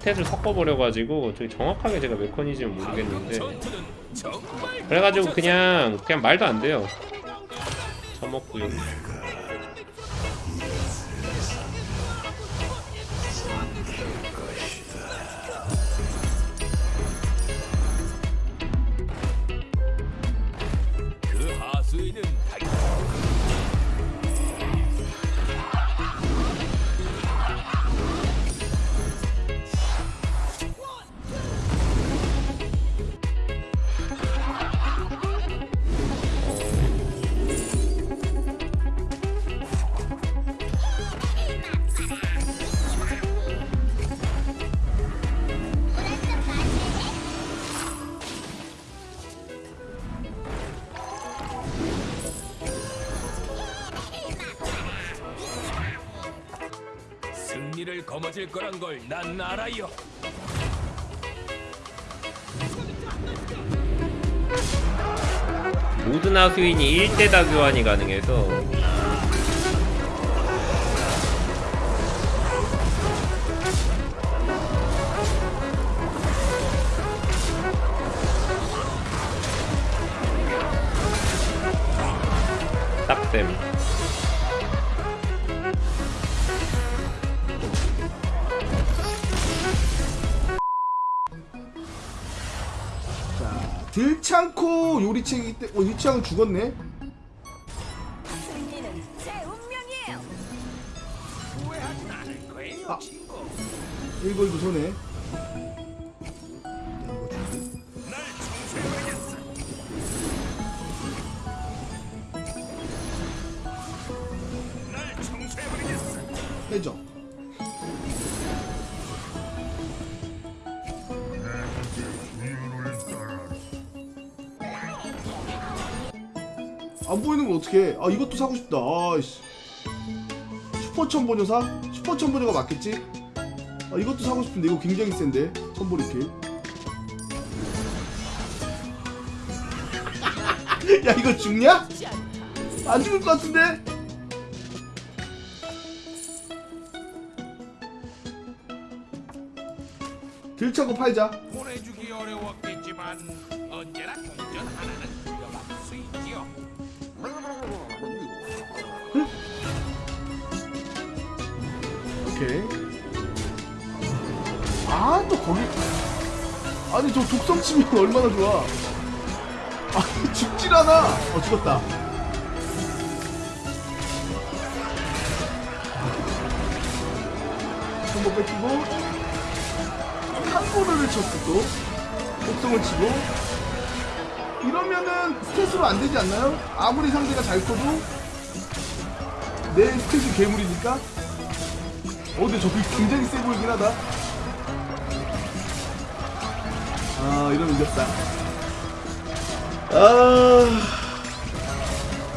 스탯을 섞어버려가지고 되게 정확하게 제가 메커니즘을 모르겠는데. 그래가지고 그냥 그냥 말도 안 돼요. 처먹고요 승리를 거머쥘 거란 걸 난 알아요. 모든 하수인이 1대다 교환이 가능해서 딱됨 자, 들창코 요리책이기 때문에 어, 유치왕 죽었네. 아. 1골드 손해. 날 청소해버 안 보이는 거 어떻게? 아 이것도 사고 싶다. 아이씨. 슈퍼 천보녀 사? 슈퍼 천보녀가 맞겠지? 아 이것도 사고 싶은데 이거 굉장히 센데 천보리킬. 야 이거 죽냐? 안 죽을 것 같은데? 들차고 팔자. 보내주기 어려웠겠지만 또 거기. 아니, 저 독성 치면 얼마나 좋아. 아, 죽질 않아. 어, 죽었다. 한번 뺏기고. 한 골을 쳤어, 또. 독성을 치고. 이러면은 스탯으로 안 되지 않나요? 아무리 상대가 잘 커도 내 스탯이 괴물이니까 어 근데 저기 굉장히 세 보이긴 하다 아 이러면 이겼다. 아.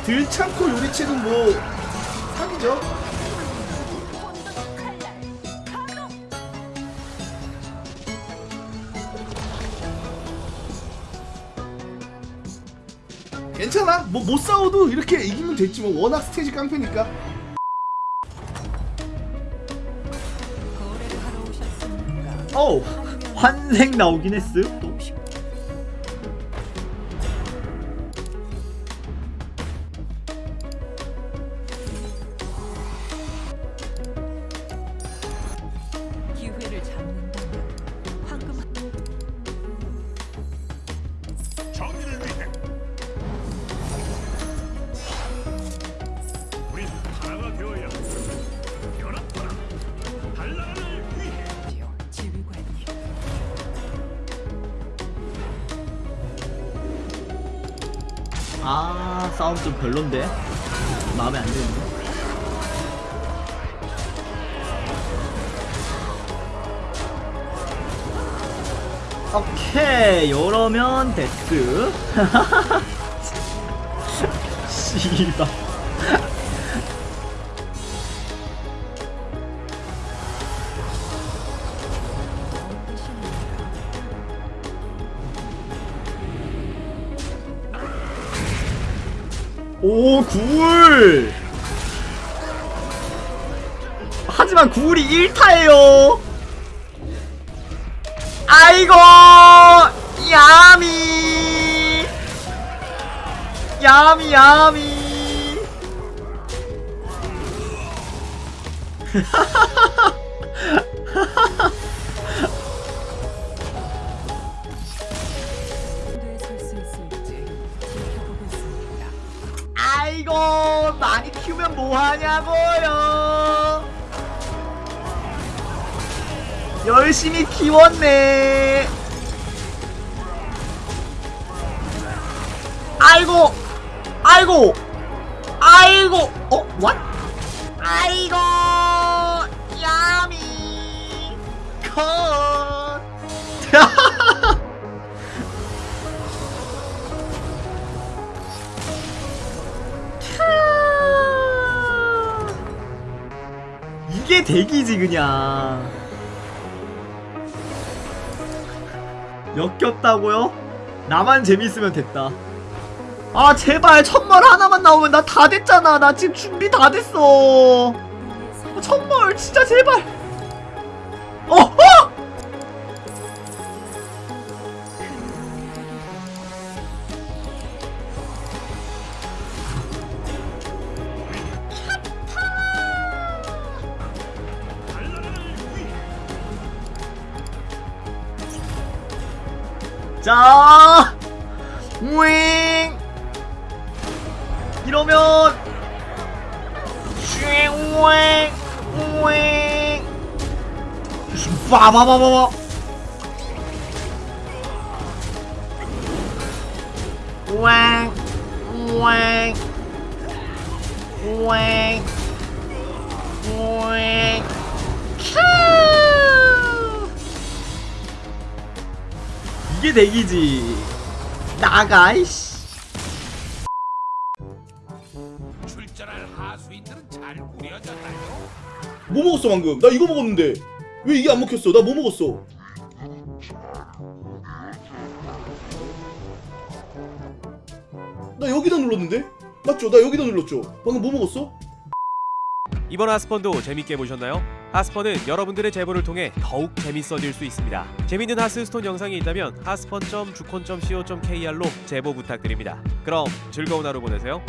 들창코 요리책은 뭐 사기죠. 괜찮아? 뭐 못 싸워도 이렇게 이기면 됐지 뭐. 워낙 스탯이 깡패니까? 어 환생 나오긴 했어 또 아 싸움 좀 별론데? 마음에 안 드는데? 오케이 이러면 데스 씨발 오 구울! 하지만 구울이 1타예요. 아이고 야미. 야미 야미. 무대에 아이고 많이 키우면 뭐하냐고요 열심히 키웠네 아이고 아이고 아이고 어? what? 아이고 야미 컷 이게 대기지 그냥 역겹다고요? 나만 재밌으면 됐다 아 제발 천벌 하나만 나오면 나 다 됐잖아 나 지금 준비 다 됐어 아, 천벌 진짜 제발 어! 어! 자, 윙 이러면 윙, 윙, 빠바바바바. 윙, 윙, 윙, 윙, 큐. 이게 대기지. 나가 이씨. 출전할 하수인들은 잘 꾸려졌나요? 뭐 먹었어 방금? 나 이거 먹었는데 왜 이게 안 먹혔어? 나 뭐 먹었어? 나 여기다 눌렀는데? 맞죠? 나 여기다 눌렀죠? 방금 뭐 먹었어? 이번 하스펀도 재밌게 보셨나요? 하스펀은 여러분들의 제보를 통해 더욱 재밌어질 수 있습니다. 재밌는 하스스톤 영상이 있다면 하스펀.주콘.co.kr로 제보 부탁드립니다. 그럼 즐거운 하루 보내세요.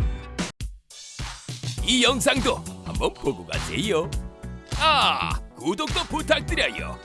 이 영상도 한번 보고 가세요. 아, 구독도 부탁드려요.